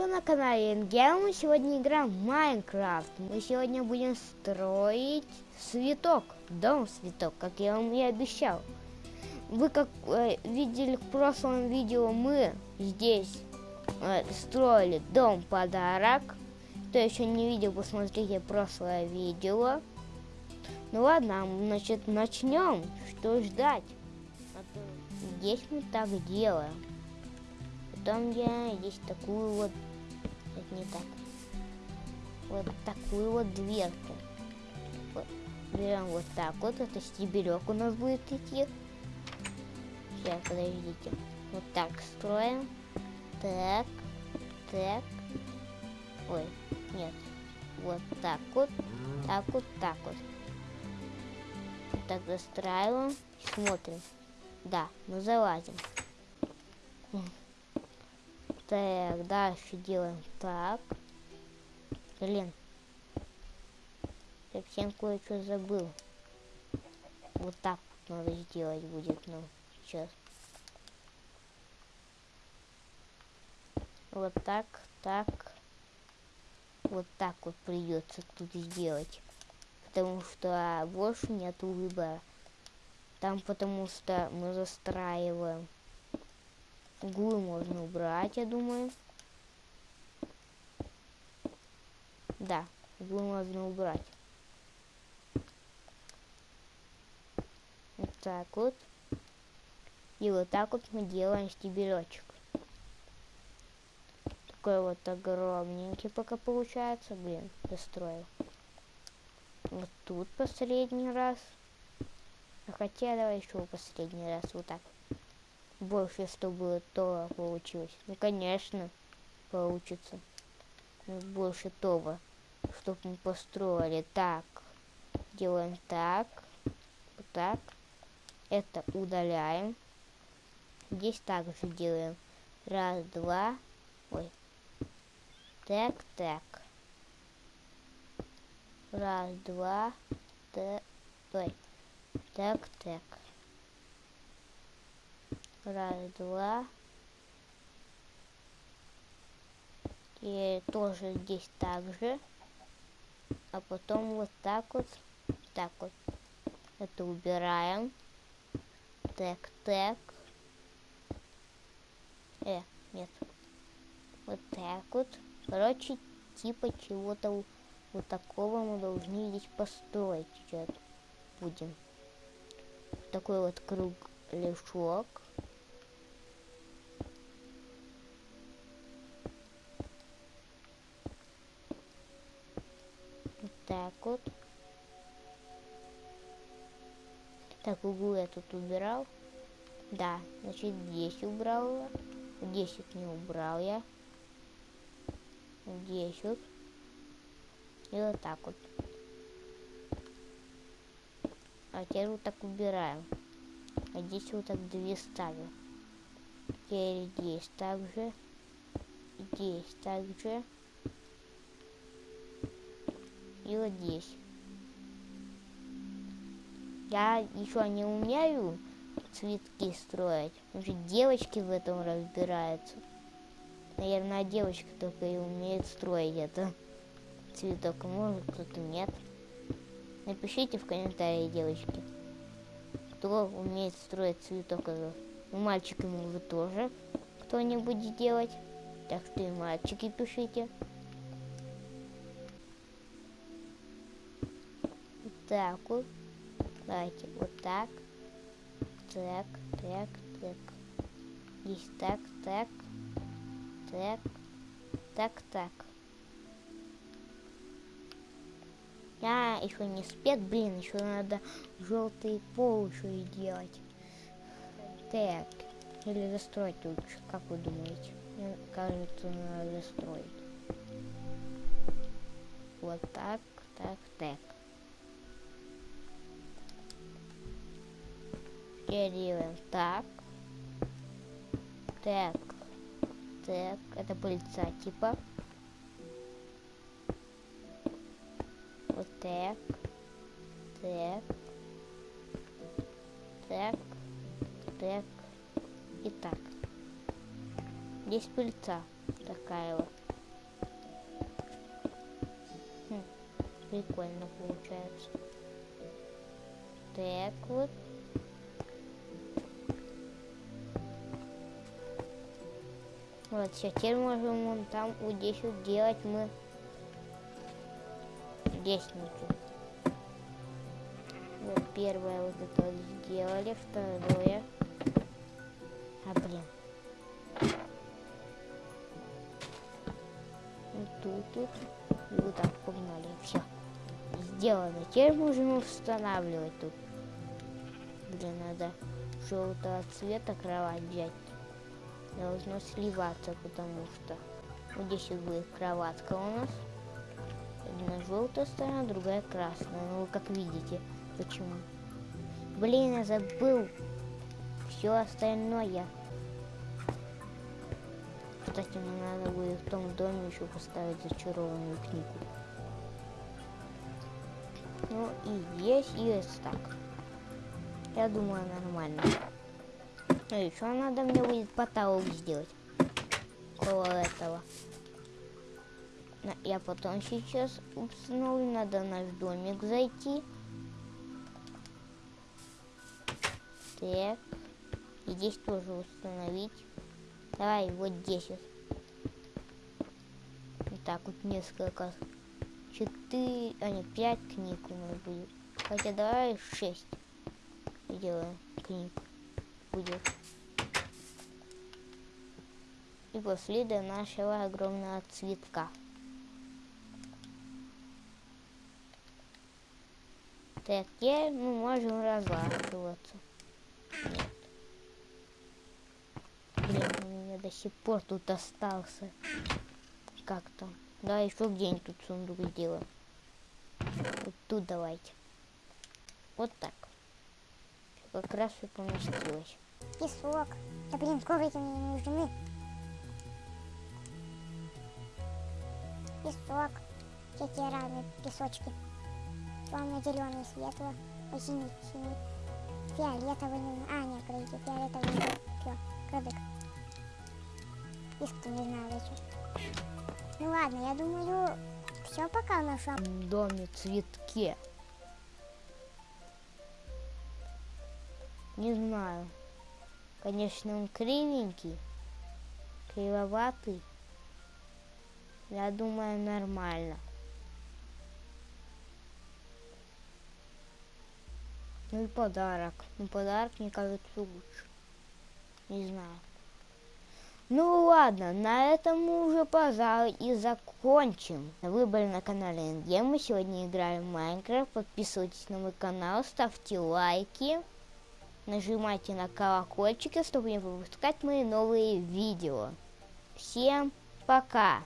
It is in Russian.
Приветствую на канале Энгел. Мы сегодня играем в Майнкрафт. Мы сегодня будем строить цветок. Дом цветок, как я вам и обещал. Вы как э, видели в прошлом видео, мы здесь э, строили дом подарок. Кто еще не видел, посмотрите прошлое видео. Ну ладно, значит начнем. Что ждать? Здесь мы так делаем. Потом я здесь такую вот, не так, вот такую вот дверку. Берем вот так вот, это стебелек у нас будет идти. Сейчас, подождите. Вот так строим. Так, так. Ой, нет. Вот так вот, так вот, так вот. Так застраиваем, смотрим. Да, мы залазим. Так, дальше делаем так. Блин. Совсем кое-что забыл. Вот так надо сделать будет, ну, сейчас. Вот так, так. Вот так вот придется тут сделать. Потому что больше нету выбора. Там потому что мы застраиваем. Углы можно убрать, я думаю. Да, углы можно убрать. Вот так вот. И вот так вот мы делаем стебелечек. Такой вот огромненький пока получается. Блин, достроил. Вот тут последний раз. А хотя давай еще последний раз вот так больше, чтобы то получилось. Ну, конечно, получится. Ну, больше того, чтобы мы построили. Так, делаем так, вот так. Это удаляем. Здесь также делаем. Раз, два. Ой. Так, так. Раз, два. Так. Ой. Так, так. Раз, два. И тоже здесь так же. А потом вот так вот. Так вот. Это убираем. Так, так. Э, нет. Вот так вот. Короче, типа чего-то вот такого мы должны здесь построить сейчас будем. Такой вот круг лешок. Так вот. Так, углы я тут убирал. Да, значит, здесь убрал. Здесь вот не убрал я. Здесь вот. И вот так вот. А теперь вот так убираем. А здесь вот так две ставим. Теперь здесь также. Здесь также и здесь. Я еще не умею цветки строить. Уже девочки в этом разбираются. Наверное, девочка только и умеет строить это цветок. А может, кто-то нет. Напишите в комментарии, девочки, кто умеет строить цветок. У мальчиками вы тоже кто-нибудь делать. Так что и мальчики пишите. Вот. Давайте вот так. Так, так, так. Здесь так, так. Так. Так, так. Я еще не спет, блин, еще надо желтый пол еще и делать. Так. Или застроить лучше, как вы думаете? Мне кажется, надо застроить. Вот так, так, так. делаем так. Так. Так. Это пыльца типа. Вот так. Так. Так. Так. И так. Здесь пыльца такая вот. Хм, прикольно получается. Так вот. Вот, сейчас теперь можем вон там вот здесь вот делать мы лестницу. Вот первое вот это вот сделали, второе. А блин. Вот тут вот. И вот так погнали. Все. Сделано. Теперь можем устанавливать тут. Блин, надо желтого цвета кровать взять. Должно сливаться, потому что вот здесь вот будет кроватка у нас. Одна желтая сторона, другая красная. Ну, вы как видите. Почему? Блин, я забыл все остальное. Кстати, мне надо будет в том доме еще поставить зачарованную книгу. Ну и есть, есть так. Я думаю, нормально. И еще надо мне будет потолок сделать. Около этого. Я потом сейчас установлю, надо наш домик зайти. Так. И здесь тоже установить. Давай, вот здесь вот. Вот так вот несколько. Четыре, а нет, пять книг у нас будет. Хотя давай шесть сделаем книг будет. И после до нашего огромного цветка. Так, теперь мы можем разлаживаться. Нет. Блин, у меня до сих пор тут остался. Как там? Да, еще где-нибудь тут сундук сделаем. Вот тут давайте. Вот так. Как раз все поместилось. Песок. Да блин, коврики мне не нужны. Песок. Всякие разные песочки. Темно-зеленый, светло, синий, синий. Фиолетовый, не А, нет, подожди, фиолетовый не Все, кадык. Писк не знаю зачем. Ну ладно, я думаю, все пока. В доме цветке. Не знаю. Конечно, он кривенький, кривоватый. Я думаю, нормально. Ну и подарок. Ну подарок, мне кажется, лучше. Не знаю. Ну ладно, на этом мы уже, пожалуй, и закончим. Вы были на канале НГ, мы сегодня играем в Майнкрафт. Подписывайтесь на мой канал, ставьте лайки. Нажимайте на колокольчик, чтобы не пропускать мои новые видео. Всем пока!